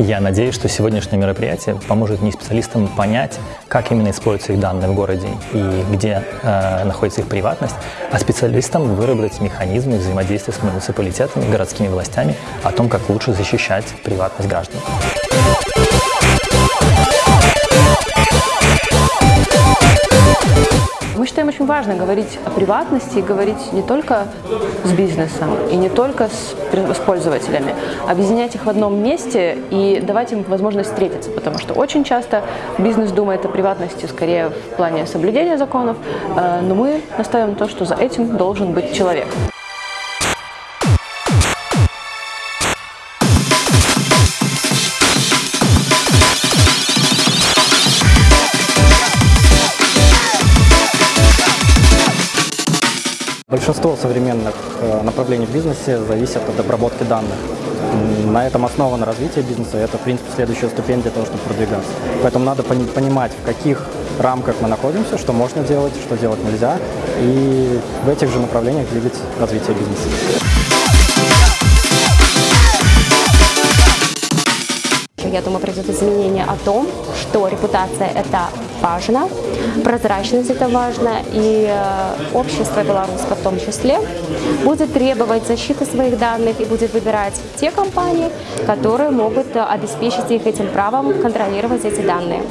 Я надеюсь, что сегодняшнее мероприятие поможет не специалистам понять, как именно используются их данные в городе и где э, находится их приватность, а специалистам выработать механизмы взаимодействия с муниципалитетами, городскими властями о том, как лучше защищать приватность граждан. Считаем очень важно говорить о приватности и говорить не только с бизнесом и не только с, с пользователями, объединять их в одном месте и давать им возможность встретиться, потому что очень часто бизнес думает о приватности скорее в плане соблюдения законов, э, но мы настаиваем на то, что за этим должен быть человек. Большинство современных э, направлений в бизнесе зависят от обработки данных. На этом основано развитие бизнеса, это, в принципе, следующая ступень для того, чтобы продвигаться. Поэтому надо понимать, в каких рамках мы находимся, что можно делать, что делать нельзя, и в этих же направлениях двигать развитие бизнеса. Я думаю, произойдут изменения о том, что репутация – это важно, прозрачность – это важно, и э, общество белорусское в том числе будет требовать защиты своих данных и будет выбирать те компании, которые могут обеспечить их этим правом контролировать эти данные.